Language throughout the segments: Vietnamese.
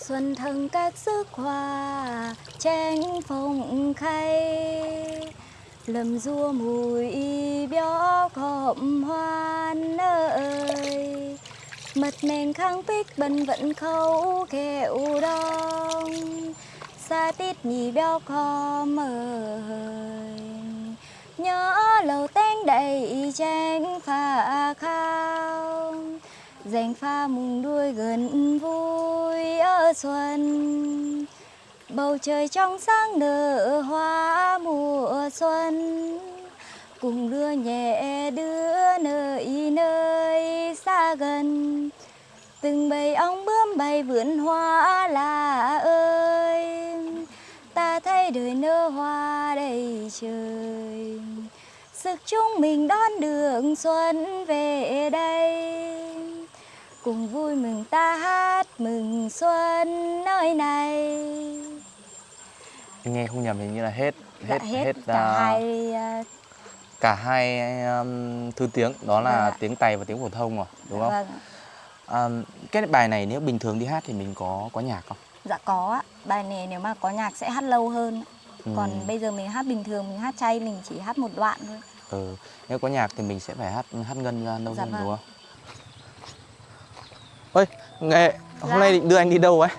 Xuân thăng các sức hoa tranh phong khay. Lầm rua mùi bió cọm hoan ơi. Mật nền khang bích bần vẫn khâu kẹo đông Xa tít nhì bió com mời Nhớ lầu tên đầy tranh phà khao. Dành pha mùng đuôi gần vui ở xuân. Bầu trời trong sáng nở hoa mùa xuân. Cùng đưa nhẹ đưa nơi nơi xa gần. Từng bầy ong bướm bay vườn hoa là ơi. Ta thấy đời nở hoa đầy trời. Sức chúng mình đón đường xuân về đây cùng vui mừng ta hát mừng xuân nơi này nghe không nhầm hình như là hết Dạ, hết hết, cả à, hai à, cả hai um, thứ tiếng đó là Vâng tiếng Tày và tiếng phổ thông rồi đúng không? vâng À, cái bài này nếu bình thường đi hát thì mình có có nhạc không? dạ có ạ bài này nếu mà có nhạc sẽ hát lâu hơn ạ. còn Ừ. bây giờ mình hát bình thường mình hát chay mình chỉ hát một đoạn thôi Ừ. Nếu có nhạc thì mình sẽ phải hát hát ngân ra lâu Dạ hơn vâng. đúng không? Ôi, nghệ hôm Dạ. nay định đưa anh đi đâu ấy?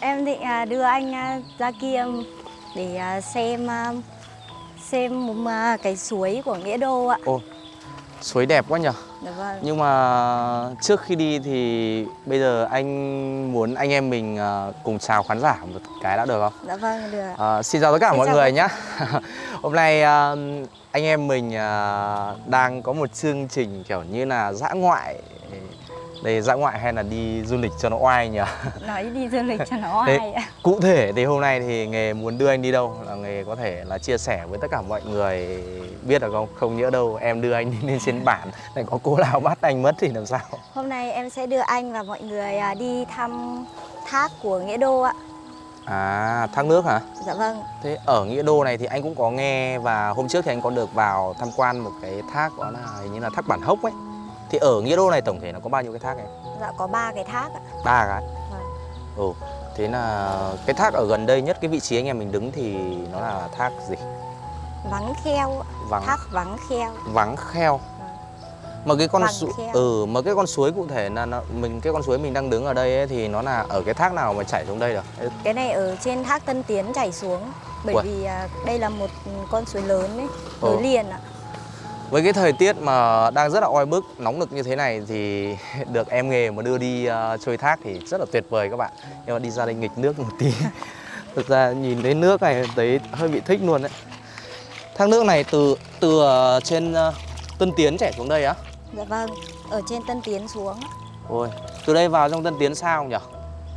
em định à, đưa anh à, ra kia để à, xem xem một cái suối của nghĩa đô ạ Ồ, suối đẹp quá nhở. dạ vâng Nhưng mà trước khi đi thì bây giờ anh muốn anh em mình cùng chào khán giả một cái đã được không? dạ vâng được ạ. À, xin chào tất cả Xin mọi người nhé. Hôm nay anh em mình đang có một chương trình kiểu như là dã ngoại. Đây dã ngoại hay là đi du lịch cho nó oai nhỉ? nói đi du lịch cho nó oai ạ Cụ thể thì hôm nay thì nghề muốn đưa anh đi đâu là nghề có thể là chia sẻ với tất cả mọi người biết được không? Không nhỡ đâu em đưa anh đi lên trên bản lại có cô nào bắt anh mất thì làm sao? Hôm nay em sẽ đưa anh và mọi người à, đi thăm thác của Nghĩa Đô ạ. À thác nước hả? Dạ vâng, Thế ở Nghĩa Đô này thì anh cũng có nghe và hôm trước thì anh có được vào tham quan một cái thác đó là hình như là thác Bản Hốc ấy. Thì ở Nghĩa Đô này tổng thể nó có bao nhiêu cái thác em? dạ có ba cái thác ạ. Ba cái. Vâng. Ừ. Thế là cái thác ở gần đây nhất cái vị trí anh em mình đứng thì nó là thác gì? Vắng kheo, ạ. Vắng thác vắng kheo. vắng kheo. Mà cái con suối ừ mà cái con suối cụ thể là nó, mình cái con suối mình đang đứng ở đây ấy, thì nó là ở cái thác nào mà chảy xuống đây được? Cái này ở trên thác Tân Tiến chảy xuống. Bởi Uầy. vì à, đây là một con suối lớn ấy, Ừ. nối liền ạ. Với cái thời tiết mà đang rất là oi bức, nóng nực như thế này thì được em nghề mà đưa đi uh, trôi thác thì rất là tuyệt vời các bạn. Nhưng mà đi ra đây nghịch nước một tí. Thực ra nhìn thấy nước này thấy hơi bị thích luôn đấy. Thác nước này từ từ ờ, trên ờ, Tân Tiến chảy xuống đây á. Dạ vâng, ở trên Tân Tiến xuống. Ôi, từ đây vào trong Tân Tiến sao không nhỉ?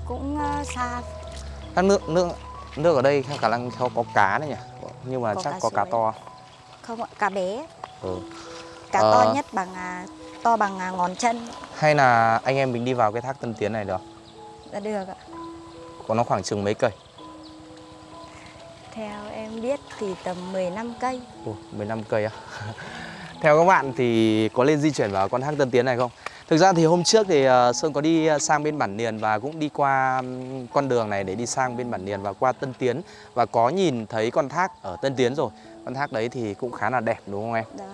cũng à, xa. Thác nước nước nước ở đây khả năng có, có cá đấy nhỉ? Nhưng mà Có chắc cá có cá to. Không ạ, cá bé. Ừ. Cá Ờ. to nhất bằng à, to bằng à, ngón chân. Hay là anh em mình đi vào cái thác Tân Tiến này được? Dạ được ạ. Có nó khoảng chừng mấy cây? Theo em biết thì tầm 15 cây. Ồ, 15 cây á. Theo các bạn thì có lên di chuyển vào con thác Tân Tiến này không? Thực ra thì hôm trước thì ờ, Sơn có đi ờ, sang bên Bản Niền và cũng đi qua con đường này để đi sang bên Bản Niền và qua Tân Tiến và có nhìn thấy con thác ở Tân Tiến rồi. Con thác đấy thì cũng khá là đẹp đúng không em? Dạ.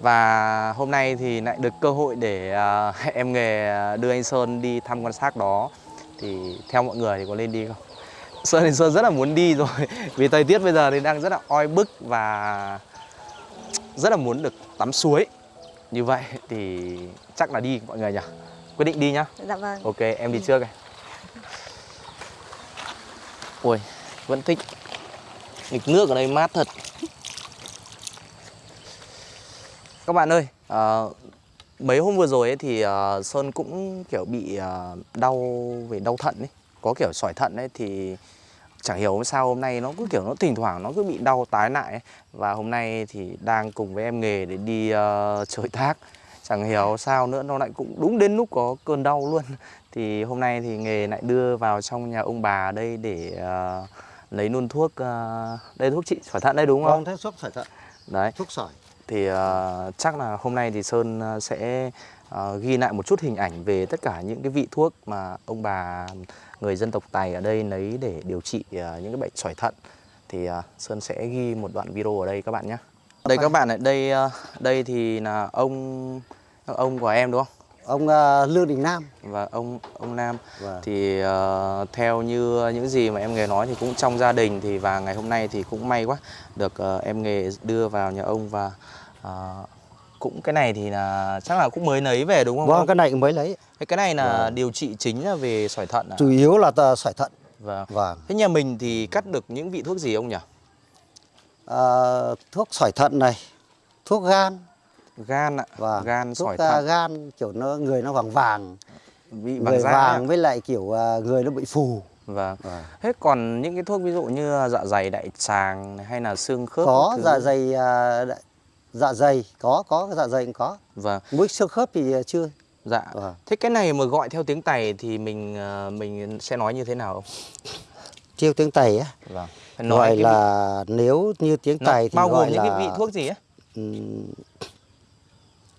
Và hôm nay thì lại được cơ hội để ờ, em nghề đưa anh Sơn đi thăm con thác đó thì theo mọi người thì có lên đi không? Sơn thì Sơn rất là muốn đi rồi vì thời tiết bây giờ thì đang rất là oi bức và rất là muốn được tắm suối như vậy thì chắc là đi mọi người nhỉ quyết định đi nhá Dạ vâng. ok em đi trước này ui vẫn thích nghịch nước ở đây mát thật các bạn ơi ờ, mấy hôm vừa rồi ấy thì ờ, sơn cũng kiểu bị ờ, đau về đau thận ấy. Có kiểu sỏi thận ấy thì chẳng hiểu sao hôm nay nó cứ kiểu nó thỉnh thoảng nó cứ bị đau tái lại ấy. và hôm nay thì đang cùng với em nghề để đi ờ, chơi thác. Chẳng hiểu sao nữa nó lại cũng đúng đến lúc có cơn đau luôn. Thì hôm nay thì nghề lại đưa vào trong nhà ông bà đây để ờ, lấy luôn thuốc ờ, đây thuốc trị sỏi thận đây đúng không? Vâng, thuốc sỏi thận, đấy. Thuốc sỏi thì uh, chắc là hôm nay thì Sơn ờ, sẽ uh, ghi lại một chút hình ảnh về tất cả những cái vị thuốc mà ông bà người dân tộc Tài ở đây lấy để điều trị uh, những cái bệnh sỏi thận thì uh, Sơn sẽ ghi một đoạn video ở đây các bạn nhé. Đây các bạn ạ, đây uh, đây thì là ông ông của em đúng không? Ông ờ, Lương Đình Nam và ông ông Nam Vâng. thì ờ, theo như những gì mà em nghề nói thì cũng trong gia đình thì và ngày hôm nay thì cũng may quá được ờ, em nghề đưa vào nhà ông và ờ, cũng cái này thì là chắc là cũng mới nấy về đúng không? vâng ông? cái này mới lấy Cái cái này là điều trị chính là về sỏi thận à? chủ yếu là sỏi thận Vâng. vâng Thế nhà mình thì cắt được những vị thuốc gì ông nhỉ? Ờ, thuốc sỏi thận này thuốc gan Gan ạ, và gan thuốc sỏi thận, gan kiểu nó người nó vàng vàng bị người vàng da vàng ấy với lại kiểu ờ, người nó bị phù ạ. Vâng. Vâng. Thế còn những cái thuốc ví dụ như dạ dày đại tràng hay là xương khớp có thứ? dạ dày đ- dạ dày có có dạ dày cũng có Vâng. mũi xương khớp thì chưa Dạ. Vâng. Thế cái này mà gọi theo tiếng Tày thì mình mình sẽ nói như thế nào không? chiêu tiếng tày á Vâng. Phải gọi là nếu như tiếng vị, nó tày thì bao gọi gồm những là cái vị thuốc gì ấy?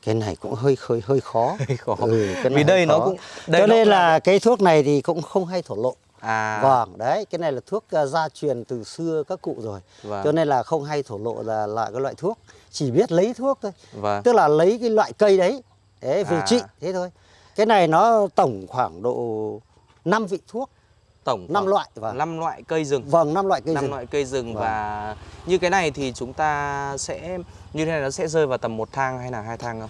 Cái này cũng hơi hơi hơi khó Hơi khó. Ừ, cái Vì đây hơi nó khó. cũng đây cho nên là cái thuốc này thì cũng không hay thổ lộ à vâng đấy cái này là thuốc ờ, gia truyền từ xưa các cụ rồi Vâng. cho nên là không hay thổ lộ là loại cái loại thuốc chỉ biết lấy thuốc thôi Vâng. tức là lấy cái loại cây đấy để về À. trị thế thôi cái này nó tổng khoảng độ 5 vị thuốc Tổng năm loại vâng năm loại cây rừng. vâng năm loại cây năm rừng loại cây rừng Vâng. và như cái này thì chúng ta sẽ như thế này nó sẽ rơi vào tầm một thang hay là hai thang không?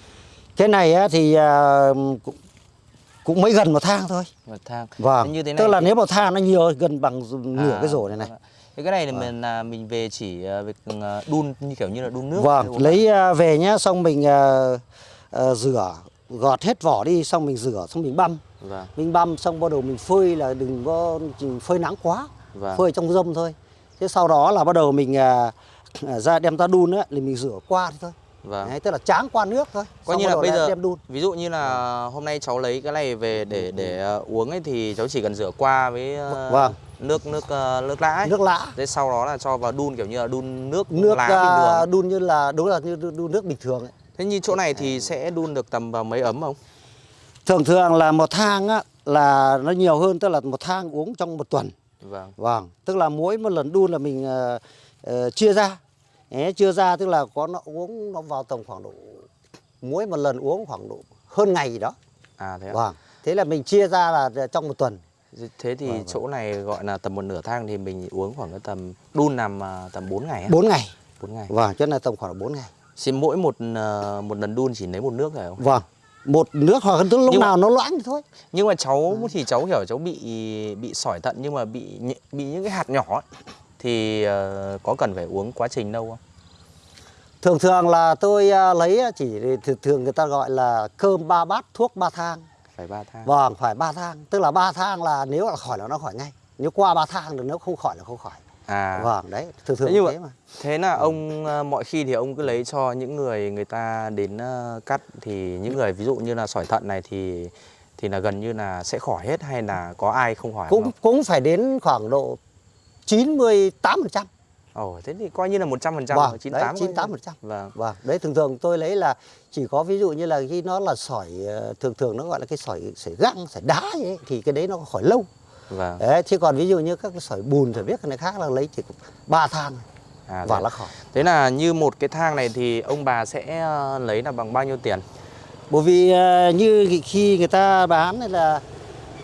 cái này á, thì à, cũng, cũng mới gần một thang thôi Một thang. vâng như thế này tức là thì- nếu một thang nó nhiều gần bằng nửa À, cái rổ này này vâng. Thế cái này là mình là mình về chỉ ờ, việc ờ, đun như kiểu như là đun nước. Vâng, lấy à, về nhá, xong mình à, à, rửa, gọt hết vỏ đi, xong mình rửa, xong mình băm. Vâng. Mình băm xong bắt đầu mình phơi là đừng có phơi nắng quá, Vâng. phơi trong râm thôi. Thế sau đó là bắt đầu mình à, à, ra đem ra đun á, thì mình rửa qua thôi. Vâng. Đấy, tức là tráng qua nước thôi. Coi như là bây giờ đem đun. ví dụ như là hôm nay cháu lấy cái này về để để ờ, uống ấy thì cháu chỉ cần rửa qua với ờ, Vâng. nước nước ờ, nước lã ấy. Nước lã. Thế sau đó là cho vào đun kiểu như là đun nước Nước lá bình thường. đun như là đúng là như đun nước bình thường ấy. Thế như chỗ này thì sẽ đun được tầm vào mấy ấm không? Thường thường là một thang á là nó nhiều hơn tức là một thang uống trong một tuần. Vâng. Vâng, tức là mỗi một lần đun là mình ờ, ờ, chia ra. Đấy, chia ra tức là có nó uống nó vào tầm khoảng độ mỗi một lần uống khoảng độ hơn ngày gì đó. À thế. Vâng. Thế là mình chia ra là trong một tuần. Thế thì Vâng, vâng. chỗ này gọi là tầm một nửa thang thì mình uống khoảng cái tầm đun nằm à, tầm 4 ngày á. 4 ngày. 4 ngày. Vâng, cho nên là tầm khoảng độ 4 ngày. Xin mỗi một ờ, một lần đun chỉ lấy một nước phải không? Vâng. Một nước hoặc tức lúc Nhưng mà- nào nó loãng thì thôi. Nhưng mà cháu À. thì cháu hiểu cháu bị bị sỏi thận nhưng mà bị bị những cái hạt nhỏ ấy. Thì ờ, có cần phải uống quá trình đâu không? Thường thường là tôi à, lấy á, chỉ thường người ta gọi là cơm ba bát thuốc ba thang. Phải ba thang. Vâng, phải ba thang. Tức là ba thang là nếu là khỏi là nó khỏi ngay. Nếu qua ba thang thì nếu không khỏi là không khỏi. À. Vâng, đấy, thường thường Thế như thế mà. Thế là ông ờ, mọi khi thì ông cứ lấy cho những người người ta đến ờ, cắt thì những người ví dụ như là sỏi thận này thì thì là gần như là sẽ khỏi hết hay là có ai không khỏi cũng không? cũng phải đến khoảng độ 98%. Ồ, thế thì coi như là 100% Vâng, rồi, 98 đấy, 98%. Vâng. Vâng, đấy thường thường tôi lấy là chỉ có ví dụ như là khi nó là sỏi ờ, thường thường nó gọi là cái sỏi sỏi găng, sỏi đá ấy, thì cái đấy nó khỏi lâu. Vâng. Đấy, chứ còn ví dụ như các cái sỏi bùn thì biết cái này khác là lấy chỉ ba thang À, và là khỏi. Thế là như một cái thang này thì ông bà sẽ ờ, lấy là bằng bao nhiêu tiền? Bởi vì ờ, như khi người ta bán là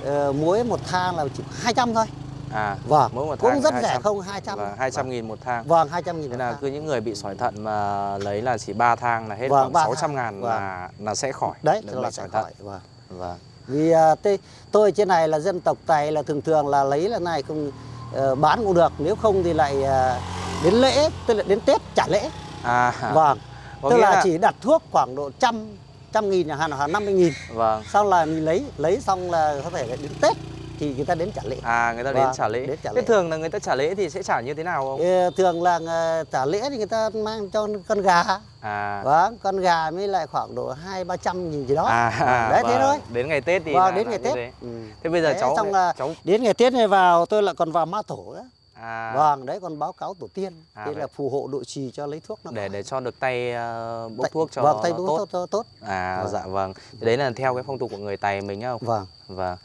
ờ, muối một thang là chỉ 200 thôi. À, Vâng, mỗi một cũng thang rất 200. rẻ không 200. Vâng, 200 nghìn một thang. Vâng, 200 nghìn Thế một là thang. cứ những người bị sỏi thận mà lấy là chỉ 3 thang là hết Vâng, khoảng ba 600 thang. ngàn Vâng. là là sẽ khỏi. Đấy, bệnh là sẽ thận. khỏi. Vâng. Vâng. Vì à, tôi, tôi trên này là dân tộc Tài là thường thường là lấy là này không ờ, bán cũng được, nếu không thì lại à, đến lễ, tức là đến Tết trả lễ. À, Vâng. có tức là, là- chỉ đặt thuốc khoảng độ trăm trăm nghìn chẳng hạn hoặc 50 nghìn vâng. xong là mình lấy lấy xong là có thể là đến Tết thì người ta đến trả lễ À người ta đến Vâng, trả lễ. đến trả Thế lễ. thường là người ta trả lễ thì sẽ trả như thế nào không? Thường là ờ, trả lễ thì người ta mang cho con gà À. vâng con gà mới lại khoảng độ hai ba trăm nghìn gì đó À, à, đấy thế vâng. thôi Đến ngày Tết thì vâng đến ngày Tết thế. Ừ. Thế bây giờ Đấy, cháu xong là cháu đến ngày Tết này vào tôi lại còn vào ma tổ nữa à vâng đấy còn báo cáo tổ tiên À, đây vậy. là phù hộ độ trì cho lấy thuốc nó để để cho được tay ờ, bốc Tay- thuốc cho vâng tay bốc tốt. tốt, tốt. À Vâng. dạ vâng. Thì đấy là theo cái phong tục của người Tày mình nhá. vâng Vâng.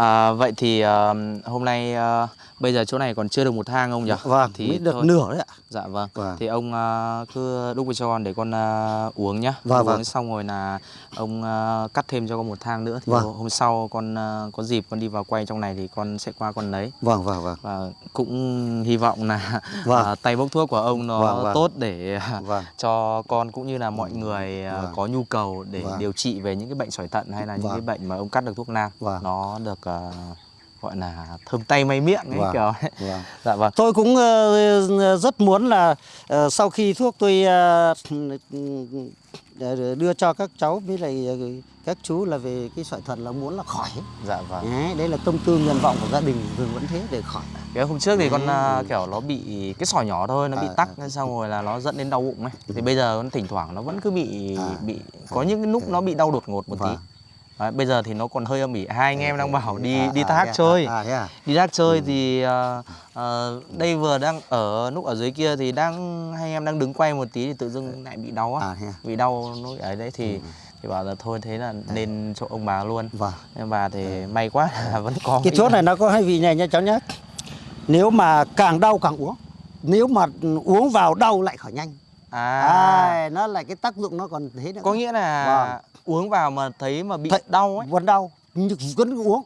À, vậy thì ờ, hôm nay ờ, bây giờ chỗ này còn chưa được một thang ông nhỉ? vâng thì mới được thôi. nửa đấy ạ Dạ vâng. Vâng. Thì ông ờ, cứ đúc cho con để con ờ, uống nhá. Vâng, uống vâng. xong rồi là ông ờ, cắt thêm cho con một thang nữa thì Vâng. hôm sau con ờ, có dịp con đi vào quay trong này thì con sẽ qua con lấy. vâng vâng vâng Và cũng hy vọng là Vâng. ờ, tay bốc thuốc của ông nó Vâng, vâng. tốt để vâng cho con cũng như là mọi người ờ, Vâng. có nhu cầu để Vâng. điều trị về những cái bệnh sỏi thận hay là những Vâng. cái bệnh mà ông cắt được thuốc nam Vâng. nó được ờ, gọi là thơm tay may miệng ấy Vâng. kiểu ấy. vâng dạ vâng tôi cũng ờ, rất muốn là ờ, sau khi thuốc tôi ờ, đưa cho các cháu với lại các chú là về cái sỏi thận là muốn là khỏi dạ vâng đấy, đấy là tâm tư nguyện vọng của gia đình thường vẫn thế để khỏi cái hôm trước thì con Ừ. ờ, kiểu nó bị cái sỏi nhỏ thôi nó bị À, tắc à. xong rồi là nó dẫn đến đau bụng ấy thì bây giờ con thỉnh thoảng nó vẫn cứ bị À. bị có những cái lúc nó bị đau đột ngột một tí Vâng. Đấy, bây giờ thì nó còn hơi âm ỉ hai anh em đang bảo đi À, đi à, thác à, chơi à, à? đi thác Ừ. chơi thì ờ, ờ, đây vừa đang ở lúc ở dưới kia thì đang hai em đang đứng quay một tí thì tự dưng lại bị đau á À, bị đau nó ở đấy thì thì bảo là thôi thế là nên chỗ ông bà luôn Vâng. bà thì may quá là vẫn có Cái thuốc này nó có hai vị này nha cháu nhé. Nếu mà càng đau càng uống. Nếu mà uống vào đau lại khỏi nhanh. À À, nó lại cái tác dụng nó còn thế nữa. có nghĩa là Vâng. uống vào mà thấy mà bị Thấy- đau ấy vẫn đau nhưng vẫn uống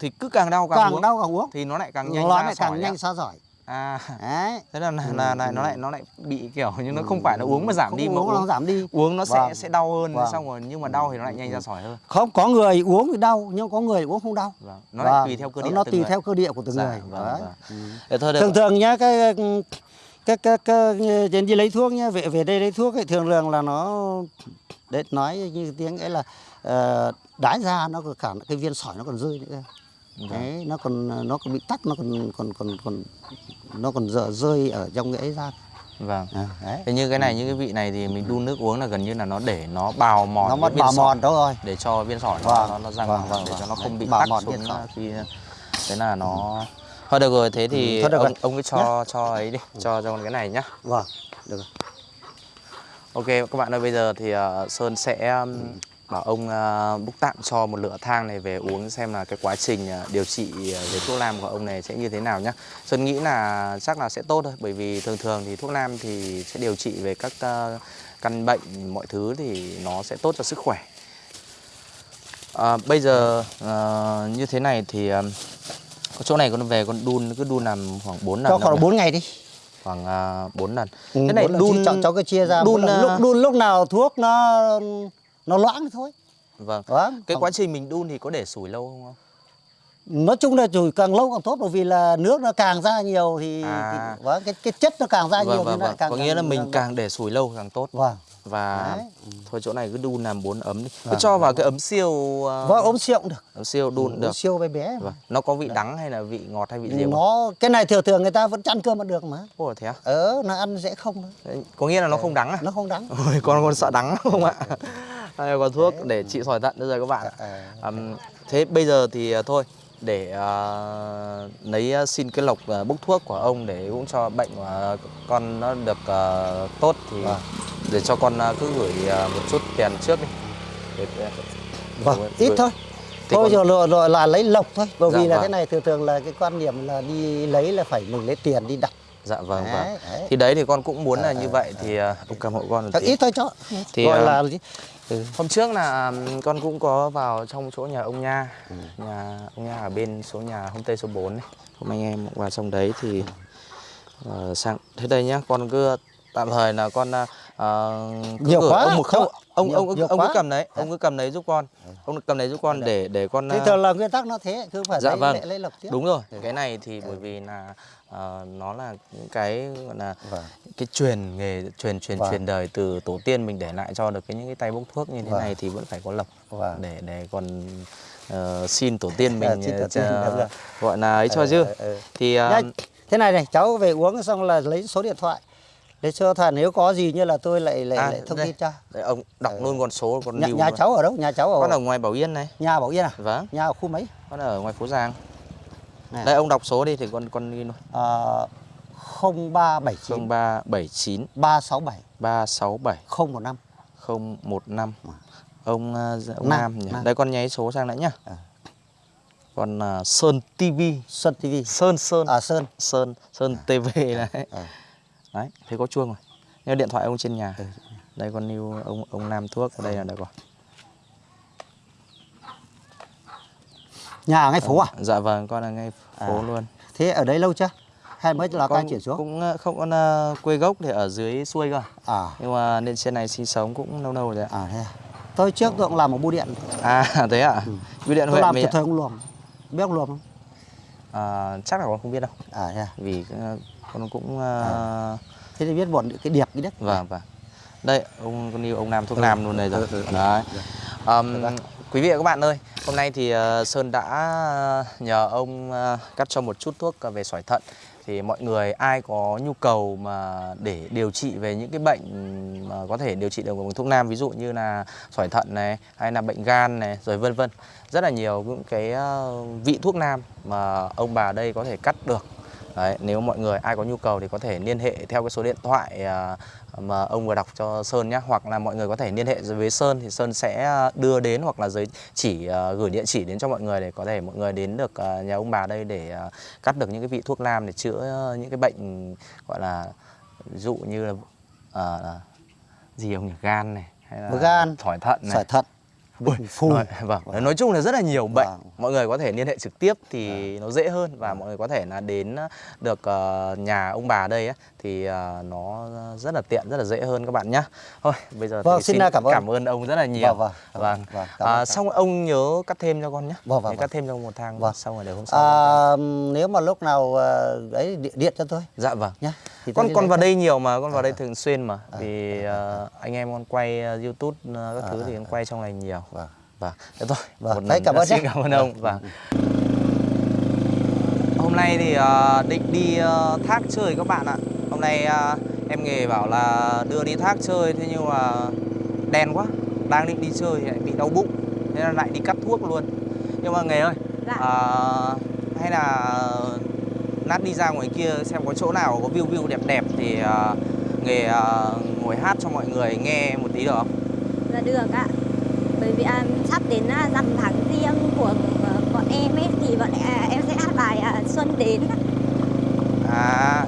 thì cứ càng đau càng, càng uống đau càng uống thì nó lại càng nhanh nó lại càng nhanh xa giỏi à đấy thế là là, Ừ, là, là ừ. nó lại nó lại bị kiểu nhưng nó không phải là uống mà giảm Không đi mà uống nó giảm đi uống nó sẽ Vâng. sẽ đau hơn Vâng. xong rồi nhưng mà đau thì nó lại nhanh ra sỏi hơn không có người uống thì đau nhưng có người uống không đau vâng. nó Vâng. lại tùy theo cơ địa nó tùy người. theo cơ địa của từng Dạ, người vâng, Đấy. vâng. Ừ. Thôi thường thường nhá cái cái cái đến đi lấy thuốc nhá về về đây lấy thuốc ấy thường thường là nó đấy nói như tiếng ấy là ờ, đái ra nó còn cả cái viên sỏi nó còn rơi nữa. Vâng. đấy nó còn nó còn bị tắc nó còn còn còn còn nó còn dở rơi ở trong cái ấy ra. Vâng. À, đấy. Thế như cái này như cái vị này thì mình đun nước uống là gần như là nó để nó bào mòn nó mất bào mòn đó rồi. Để cho viên sỏi nó Vâng, nó, nó răng vâng, vâng, vâng, để cho vâng. nó không Đấy, bị bào tắc mòn xuống khi thế là nó thôi được rồi thế thì Ừ, được ông rồi. ông cứ cho cho ấy đi cho cho con cái này nhá vâng được rồi. Ok các bạn ơi bây giờ thì ờ, Sơn sẽ um, bảo ông uh, book tạm cho một lựa thang này về uống xem là cái quá trình ờ, điều trị ờ, về thuốc nam của ông này sẽ như thế nào nhá. Sơn nghĩ là chắc là sẽ tốt thôi bởi vì thường thường thì thuốc nam thì sẽ điều trị về các ờ, căn bệnh mọi thứ thì nó sẽ tốt cho sức khỏe. À, bây giờ ờ, như thế này thì có chỗ này con về con đun cứ đun làm khoảng 4 lần cho khoảng nhỉ? 4 ngày đi khoảng uh, 4 lần. Ừ, Thế này đun cháu, cháu cứ chia ra đun, à, lúc đun lúc nào thuốc nó nó loãng thôi Vâng. vâng Cái Còn- quá trình mình đun thì có để sủi lâu không? Nói chung là chùi càng lâu càng tốt bởi vì là nước nó càng ra nhiều thì, À. thì vâng, cái cái chất nó càng ra nhiều Vâng thì vâng vâng. càng Có nghĩa là càng- mình càng để sủi lâu càng tốt. vâng Và Đấy. thôi chỗ này cứ đun làm bốn ấm đi. Cứ Vâng, cho vào cái ấm siêu ờ, vâng ốm siêu cũng được ấm siêu đun Ốm được. siêu bé bé Vâng. Nó có vị đắng hay là vị ngọt hay vị gì không? nó cái này thường thường người ta vẫn chăn cơm ăn được mà Ồ thế à? ờ nó ăn dễ không. Đấy, Có nghĩa là nó không đắng à? nó không đắng Ôi con con sợ đắng không ạ? Đây có thuốc để trị sỏi thận bây giờ các bạn. Ờ. Thế bây giờ thì ờ, thôi để ờ, lấy ờ, xin cái lộc ờ, bốc thuốc của ông để cũng cho bệnh của con nó được ờ, tốt thì Vâng. để cho con ờ, cứ gửi ờ, một chút tiền trước đi. Để, để, vâng gửi- ít gửi- thôi Thế thôi rồi, rồi rồi là lấy lộc thôi bởi Dạ, vì là vâng. cái này thường thường là cái quan niệm là đi lấy là phải mình lấy tiền đi đặt Dạ vâng Đấy, vâng. đấy. Thì đấy thì con cũng muốn là Ờ, như ờ, vậy thì ờ, ông cầm hộ con tí. ít thôi cho Thì, gọi ờ, là gì? Ừ. Hôm trước là con cũng có vào trong chỗ nhà ông Nha Ừ. Nhà ông Nha ở bên số nhà hôm Tây số 4 này Hôm anh em vào trong đấy thì ờ, sang Thế đây nhá, con cứ tạm thời là con cứ Nhiều quá, ông một không ông Nhiều- ông nhiều ông cứ cầm đấy, ông cứ cầm đấy giúp con. Ông cầm đấy giúp con để để con Thế ờ, thường là nguyên tắc nó thế cứ phải Dạ lấy, vâng. lấy, lấy lộc tiếp Đúng rồi, cái này thì bởi vì là ờ, nó là những cái gọi là Vâng. cái truyền nghề truyền truyền Vâng. truyền đời từ tổ tiên mình để lại cho được cái những cái tay bốc thuốc như thế Vâng. này thì vẫn phải có lộc Vâng. để để còn ờ, xin tổ tiên mình xin tổ tiên, rồi. gọi là ấy cho Ờ, chứ ờ, ờ. thì Nhá, thế này này cháu về uống xong là lấy số điện thoại để cho thà nếu có gì như là tôi lại lại, à, lại thông đây, tin cho. Đây, ông đọc luôn con số con nhà, nhà cháu ở đâu? Nhà cháu ở con ở ngoài Bảo Yên này. Nhà Bảo Yên à? Vâng. Nhà ở khu mấy? Con ở ngoài phố Giang. Này. Đây ông đọc số đi thì con con ghi luôn. Ờ, 0379 0379 367 367 015 015 ông, ờ, ông Nam, Nam, nhỉ? Nam. Đây con nháy số sang nữa nhá. À. Còn ờ, Sơn TV Sơn TV Sơn Sơn. À Sơn. Sơn Sơn TV này. à. Đấy, thế có chuông rồi. Nhưng điện thoại ông trên nhà. Ừ. Đây con lưu ông ông Nam thuốc ở đây là được rồi. nhà ở ngay phố à Dạ vâng, con là ngay phố À. luôn. thế ở đấy lâu chưa hay mới là con chuyển xuống cũng ờ, không con ờ, quê gốc thì ở dưới xuôi cơ. à Nhưng mà lên trên này sinh sống cũng lâu lâu rồi à thế à. tôi trước tôi cũng làm ở bưu điện À thế ạ? Ừ. Bưu điện tôi huyện làm từ thời ông luồng biết ông luồng không À, chắc là con không biết đâu. à thế à. Vì ờ, con cũng ờ, thế thì biết bọn cái điệp cái đất vâng vâng. Đây, ông con yêu ông Nam thuốc Ừ, Nam luôn này rồi. ừ, ừ, ừ. Đấy. Ờm, quý vị và các bạn ơi, hôm nay thì ờ, Sơn đã nhờ ông ờ, cắt cho một chút thuốc ờ, về sỏi thận thì mọi người ai có nhu cầu mà để điều trị về những cái bệnh mà có thể điều trị được bằng thuốc nam ví dụ như là sỏi thận này hay là bệnh gan này rồi vân vân rất là nhiều những cái ờ, vị thuốc nam mà ông bà đây có thể cắt được Đấy, nếu mọi người ai có nhu cầu thì có thể liên hệ theo cái số điện thoại à, mà ông vừa đọc cho Sơn nhé hoặc là mọi người có thể liên hệ với Sơn thì Sơn sẽ à, đưa đến hoặc là giới chỉ à, gửi địa chỉ đến cho mọi người để có thể mọi người đến được nhà ông bà đây để cắt được những cái vị thuốc nam để chữa những cái bệnh gọi là dụ như là à, gì ông nhỉ? Gan này hay là Gan, sỏi thận này. Sỏi thận Ui, phù nói- vâng, nói chung là rất là nhiều bệnh. Vâng. Mọi người có thể liên hệ trực tiếp thì nó dễ hơn và mọi người có thể là đến được ờ, nhà ông bà đây á, thì ờ, nó rất là tiện, rất là dễ hơn các bạn nhé. Thôi, bây giờ Vâng, thì xin cảm ơn. cảm ơn ông rất là nhiều. Vâng, vâng, Vâng. vâng, cảm À, xong ông nhớ cắt thêm cho con nhé. Vâng, vâng, cắt thêm cho một thang Vâng. xong rồi để hôm sau. à, nếu mà lúc nào ờ, ấy điện, điện cho tôi Dạ vâng. nhé thì con con vào đây nhiều mà con vào đây À, thường xuyên mà à, vì ờ, anh em con quay ờ, YouTube ờ, các À, thứ à, thì con quay trong này nhiều. Vâng. Vâng, thế thôi. Vâng, một lần cảm ơn xin cảm ơn ông. Vâng. Hôm nay thì ờ, định đi ờ, thác chơi các bạn ạ. Hôm nay ờ, em nghề bảo là đưa đi thác chơi thế nhưng mà đen quá, đang định đi chơi thì lại bị đau bụng, thế là lại đi cắt thuốc luôn. Nhưng mà nghề ơi, Dạ. ờ, hay là lát đi ra ngoài kia xem có chỗ nào có view view đẹp đẹp thì ờ, nghề ờ, ngồi hát cho mọi người nghe một tí được không? Dạ được ạ. Bởi vì à, sắp đến à, rằm tháng riêng của ờ, bọn em ấy thì bọn à, em sẽ hát bài à, Xuân đến. À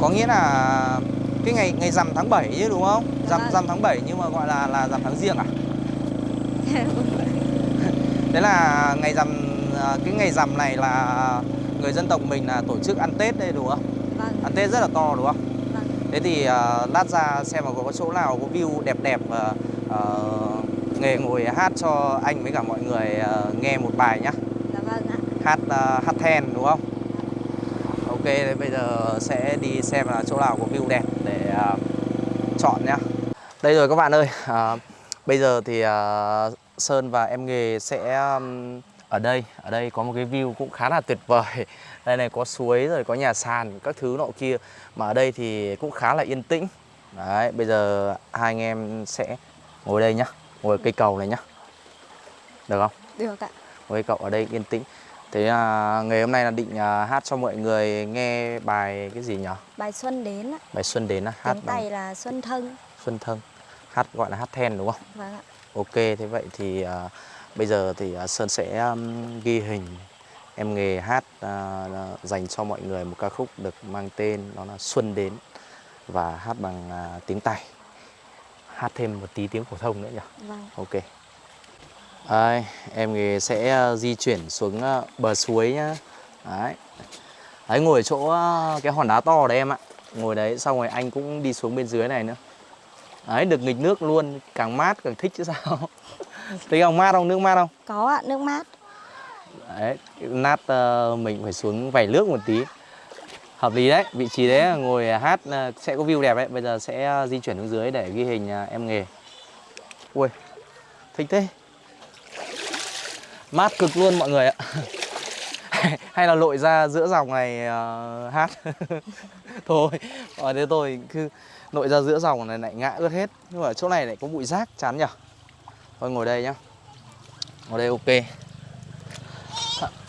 có nghĩa là cái ngày ngày rằm tháng 7 chứ đúng không? Rằm rằm tháng 7 nhưng mà gọi là là rằm tháng riêng à? Thế là ngày rằm à, cái ngày rằm này là người dân tộc mình là tổ chức ăn Tết đây đúng không? Vâng, Ăn Tết rất là to đúng không? vâng. Thế thì à, lát ra xem mà có chỗ nào có view đẹp đẹp à, nghề ngồi hát cho anh với cả mọi người à, nghe một bài nhá. Dạ vâng ạ. hát uh, hát then đúng không? Ok, thế bây giờ sẽ đi xem là chỗ nào có view đẹp để uh, chọn nhá. Đây rồi các bạn ơi, à, bây giờ thì à, Sơn và em nghề sẽ um, ở đây, ở đây có một cái view cũng khá là tuyệt vời. Đây này có suối rồi có nhà sàn các thứ nọ kia mà ở đây thì cũng khá là yên tĩnh. Đấy, bây giờ hai anh em sẽ ngồi đây nhá, ngồi cây cầu này nhá. Được không? Được ạ. với cậu ở đây yên tĩnh thế à, ngày hôm nay là định à, hát cho mọi người nghe bài cái gì nhỉ Bài Xuân đến ạ. bài xuân đến á hát Tiếng Tày là Xuân Thân. xuân thân hát gọi là hát then đúng không Vâng ạ. ok thế vậy thì à, bây giờ thì à, sơn sẽ um, ghi hình em nghề hát à, dành cho mọi người một ca khúc được mang tên đó là xuân đến và hát bằng à, tiếng tày hát thêm một tí tiếng phổ thông nữa nhỉ Vâng. Ok. Đây, em sẽ ờ, di chuyển xuống ờ, bờ suối nhá. Đấy. Đấy ngồi ở chỗ ờ, cái hòn đá to đấy em ạ. Ngồi đấy xong rồi anh cũng đi xuống bên dưới này nữa. Đấy, được nghịch nước luôn, càng mát càng thích chứ sao. Thấy không mát không? Nước mát không? Có ạ, nước mát. Đấy, nát ờ, mình phải xuống vẩy nước một tí. Hợp lý đấy, vị trí đấy ngồi à, hát à, sẽ có view đẹp đấy. Bây giờ sẽ à, di chuyển xuống dưới để ghi hình em nghề. Ui, thích thế. Mát cực luôn mọi người ạ. Hay là lội ra giữa dòng này uh, hát. thôi, ở đây tôi cứ lội ra giữa dòng này lại ngã ướt hết. Nhưng mà chỗ này lại có bụi rác chán nhở. Thôi ngồi đây nhá. Ngồi đây ok.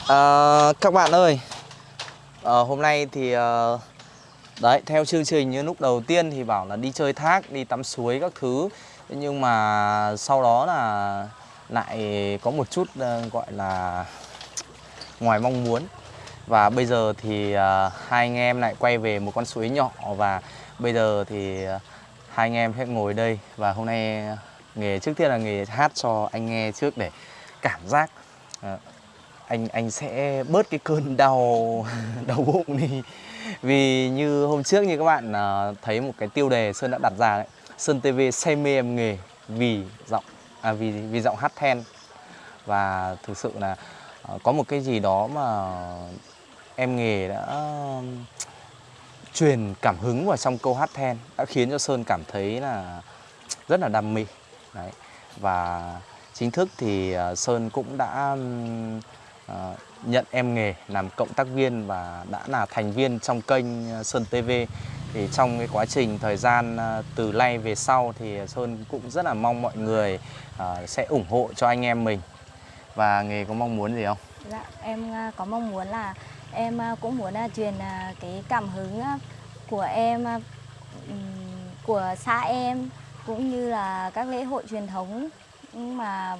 à, các bạn ơi à, hôm nay thì à, đấy theo chương trình như lúc đầu tiên thì bảo là đi chơi thác đi tắm suối các thứ. Nhưng mà sau đó là lại có một chút ờ, gọi là ngoài mong muốn. Và bây giờ thì à, hai anh em lại quay về một con suối nhỏ và bây giờ thì à, hai anh em sẽ ngồi đây. Và hôm nay nghề trước tiên là nghề hát cho anh nghe trước để cảm giác. À, anh anh sẽ bớt cái cơn đau đau bụng đi. Vì như hôm trước như các bạn à, thấy một cái tiêu đề Sơn đã đặt ra đấy. Sơn TV say mê em nghề vì giọng à, vì vì giọng hát then. Và thực sự là à, có một cái gì đó mà em nghề đã um, truyền cảm hứng vào trong câu hát then đã khiến cho Sơn cảm thấy là rất là đam mê. Đấy. Và chính thức thì à, Sơn cũng đã um, à, nhận em nghề làm cộng tác viên và đã là thành viên trong kênh ờ, Sơn TV thì trong cái quá trình thời gian ờ, từ nay về sau thì Sơn cũng rất là mong mọi người à, sẽ ủng hộ cho anh em mình. Và nghề có mong muốn gì không? Dạ, em có mong muốn là em cũng muốn truyền cái cảm hứng của em của xã em cũng như là các lễ hội truyền thống. Mà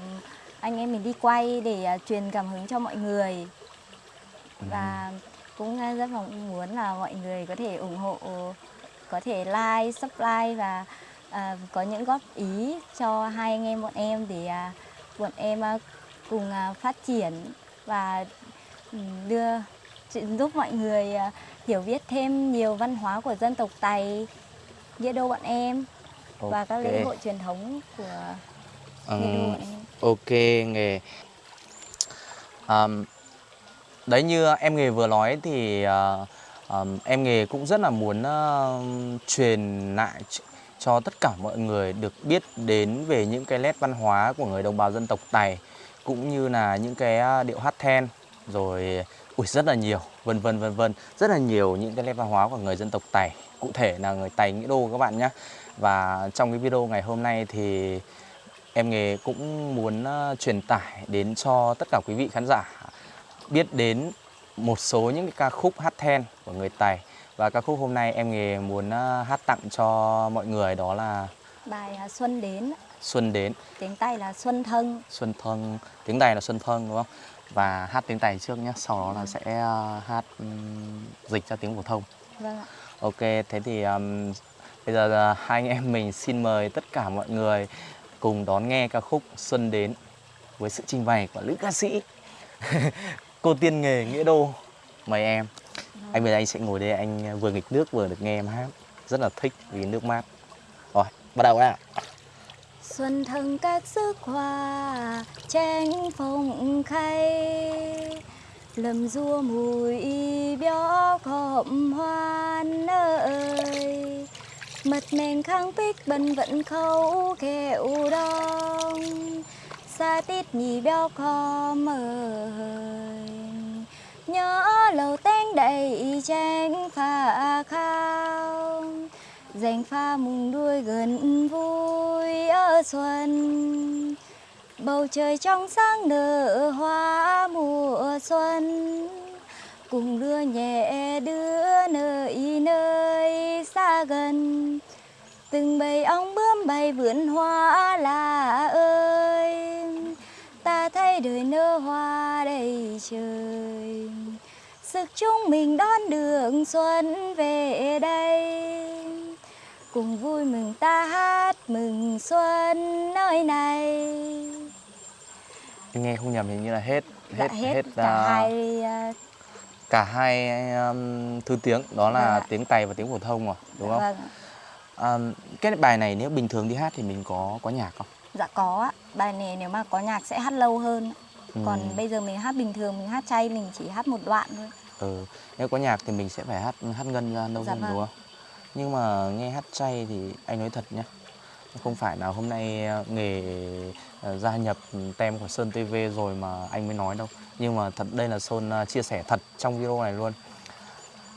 anh em mình đi quay để à, truyền cảm hứng cho mọi người. Và cũng à, rất mong muốn là mọi người có thể ủng hộ có thể like, subscribe và à, có những góp ý cho hai anh em bọn em để à, bọn em à, cùng à, phát triển và ừ, đưa giúp mọi người à, hiểu biết thêm nhiều văn hóa của dân tộc Tày, Nghĩa Đô bọn em và các lễ hội truyền thống của Em. ok nghề. Ờm, đấy như em nghề vừa nói thì ờ, ờm, em nghề cũng rất là muốn ờ, truyền lại ch- cho tất cả mọi người được biết đến về những cái nét văn hóa của người đồng bào dân tộc Tày cũng như là những cái điệu hát then rồi ui rất là nhiều vân vân vân vân. Rất là nhiều những cái nét văn hóa của người dân tộc Tày cụ thể là người Tày Nghĩa Đô các bạn nhé và trong cái video ngày hôm nay thì em nghề cũng muốn ờ, truyền tải đến cho tất cả quý vị khán giả biết đến một số những cái ca khúc hát then của người Tày. Và ca khúc hôm nay em nghề muốn ờ, hát tặng cho mọi người đó là Bài à, Xuân đến, Xuân đến. Tiếng Tây là Xuân Thân. Xuân thân. Tiếng Tày là Xuân thân đúng không? Và hát tiếng Tày trước nhé sau đó là sẽ ờ, hát dịch ra tiếng phổ thông. Vâng ạ. Ok, thế thì um, bây giờ là hai anh em mình xin mời tất cả mọi người cùng đón nghe ca khúc Xuân đến với sự trình bày của nữ ca sĩ cô tiên nghề Nghĩa Đô. Mời em. Anh bây giờ anh sẽ ngồi đây anh vừa nghịch nước vừa được nghe em hát. Rất là thích vì nước mát. Rồi, bắt đầu ạ. Xuân thân các sức hoa tranh phong khay lầm rua mùi béo cọm hoan ơi mật mèn khang bích bần vẫn khâu kẹo đông. Xa tít nhì béo khó mời nhớ lầu tên đầy tranh phà khao. Dành pha mùng đuôi gần vui ở xuân. Bầu trời trong sáng nở hoa mùa xuân. Cùng đưa nhẹ đưa nơi nơi xa gần. Từng bầy ong bướm bay vườn hoa là ơi. Ta thấy đời nở hoa đầy trời. Sức chúng mình đón đường xuân về đây. Cùng vui mừng ta hát mừng xuân nơi này. Em nghe không nhầm hình như là hết Dạ, hết hết, cả à, hai à, cả hai um, thứ tiếng đó Vâng là ạ. tiếng Tày và tiếng phổ thông rồi, đúng không? vâng. À, cái bài này nếu bình thường đi hát thì mình có có nhạc không? dạ có ạ bài này nếu mà có nhạc sẽ hát lâu hơn ạ. còn Ừ. bây giờ mình hát bình thường mình hát chay mình chỉ hát một đoạn thôi Ừ, nếu có nhạc thì mình sẽ phải hát hát ngân ra lâu Dạ hơn vâng. đúng không? Nhưng mà nghe hát chay thì anh nói thật nhé, không phải là hôm nay ờ, nghề ờ, gia nhập tem của Sơn TV rồi mà anh mới nói đâu. Nhưng mà thật đây là Sơn ờ, chia sẻ thật trong video này luôn.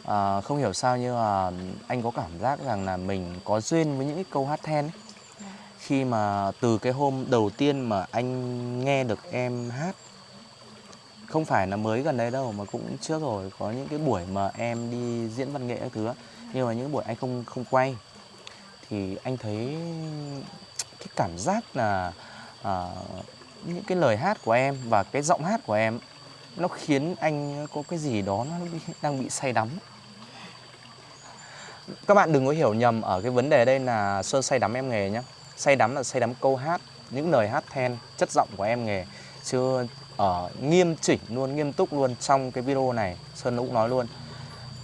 À, không hiểu sao nhưng mà anh có cảm giác rằng là mình có duyên với những cái câu hát then ấy. Khi mà từ cái hôm đầu tiên mà anh nghe được em hát không phải là mới gần đây đâu mà cũng trước rồi có những cái buổi mà em đi diễn văn nghệ các thứ nhưng mà những buổi anh không không quay thì anh thấy cái cảm giác là à, những cái lời hát của em và cái giọng hát của em nó khiến anh có cái gì đó nó bị, đang bị say đắm. Các bạn đừng có hiểu nhầm ở cái vấn đề đây là sơn say đắm em nghề nhé say đắm là say đắm câu hát những lời hát then chất giọng của em nghề. Chưa ở nghiêm chỉnh luôn nghiêm túc luôn trong cái video này sơn cũng nói luôn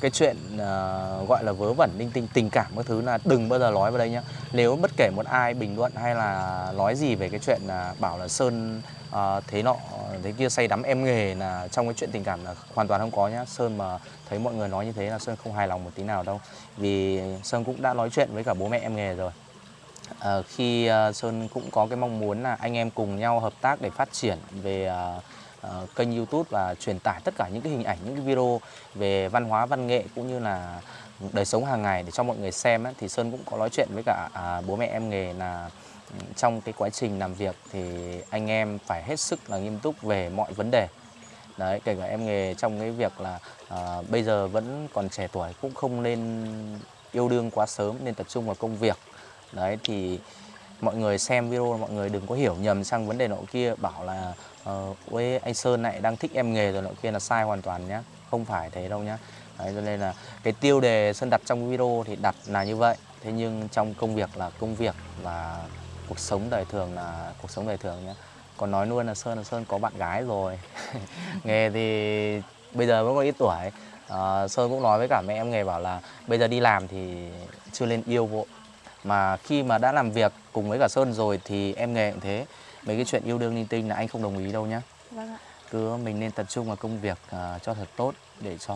cái chuyện uh, gọi là vớ vẩn linh tinh tình cảm các thứ là đừng bao giờ nói vào đây nhá. Nếu bất kể một ai bình luận hay là nói gì về cái chuyện là bảo là sơn uh, thế nọ thế kia say đắm em nghề là trong cái chuyện tình cảm là hoàn toàn không có nhá. Sơn mà thấy mọi người nói như thế là sơn không hài lòng một tí nào đâu. Vì sơn cũng đã nói chuyện với cả bố mẹ em nghề rồi. Uh, khi uh, Sơn cũng có cái mong muốn là anh em cùng nhau hợp tác để phát triển về uh, ờ, kênh YouTube và truyền tải tất cả những cái hình ảnh, những cái video về văn hóa, văn nghệ cũng như là đời sống hàng ngày để cho mọi người xem ấy, thì Sơn cũng có nói chuyện với cả à, bố mẹ em nghề là ừ, trong cái quá trình làm việc thì anh em phải hết sức là nghiêm túc về mọi vấn đề. Đấy kể cả em nghề trong cái việc là à, bây giờ vẫn còn trẻ tuổi cũng không nên yêu đương quá sớm nên tập trung vào công việc. Đấy thì mọi người xem video mọi người đừng có hiểu nhầm sang vấn đề nọ kia bảo là ờ, uh, ôi anh Sơn này đang thích em nghề rồi nọ kia là sai hoàn toàn nhá không phải thế đâu nhá. Đấy cho nên là cái tiêu đề Sơn đặt trong video thì đặt là như vậy. Thế nhưng trong công việc là công việc và cuộc sống đời thường là cuộc sống đời thường nhá. Còn nói luôn là Sơn là Sơn có bạn gái rồi. Nghề thì bây giờ vẫn còn ít tuổi. Ờ, Sơn cũng nói với cả mẹ em nghề bảo là bây giờ đi làm thì chưa lên yêu vội mà khi mà đã làm việc cùng với cả Sơn rồi thì em nghề cũng thế. Mấy cái chuyện yêu đương linh tinh là anh không đồng ý đâu nhá. Vâng ạ. Cứ mình nên tập trung vào công việc à, cho thật tốt để cho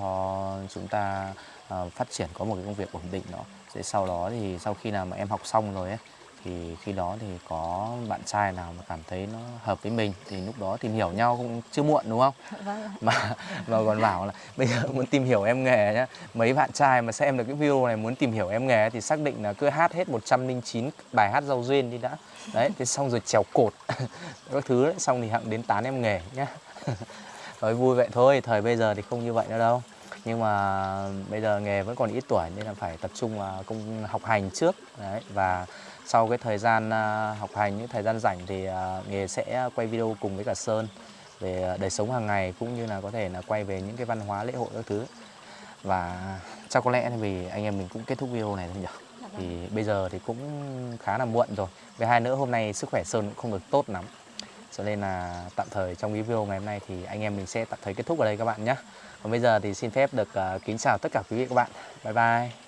chúng ta à, phát triển có một cái công việc ổn định đó. Để sau đó thì sau khi nào mà em học xong rồi ấy thì khi đó thì có bạn trai nào mà cảm thấy nó hợp với mình thì lúc đó tìm hiểu nhau cũng chưa muộn đúng không? Vâng mà mà còn bảo là bây giờ muốn tìm hiểu em nghề nhá. Mấy bạn trai mà xem được cái video này muốn tìm hiểu em nghề thì xác định là cứ hát hết 109 bài hát giao duyên đi đã. Đấy thế xong rồi trèo cột các thứ đấy. Xong thì hạng đến tán em nghề nhá. Nói vui vậy thôi thời bây giờ thì không như vậy nữa đâu. Nhưng mà bây giờ nghề vẫn còn ít tuổi nên là phải tập trung vào công học hành trước. Đấy và sau cái thời gian à, học hành những thời gian rảnh thì à, nghề sẽ quay video cùng với cả Sơn về à, đời sống hàng ngày cũng như là có thể là quay về những cái văn hóa lễ hội các thứ. Và chắc có lẽ vì anh em mình cũng kết thúc video này thôi nhỉ? Dạ vâng. thì bây giờ thì cũng khá là muộn rồi. Với hai nữa hôm nay sức khỏe Sơn cũng không được tốt lắm. Cho nên là tạm thời trong cái video ngày hôm nay thì anh em mình sẽ tạm thời kết thúc ở đây các bạn nhé. Còn bây giờ thì xin phép được kính chào tất cả quý vị các bạn. Bye bye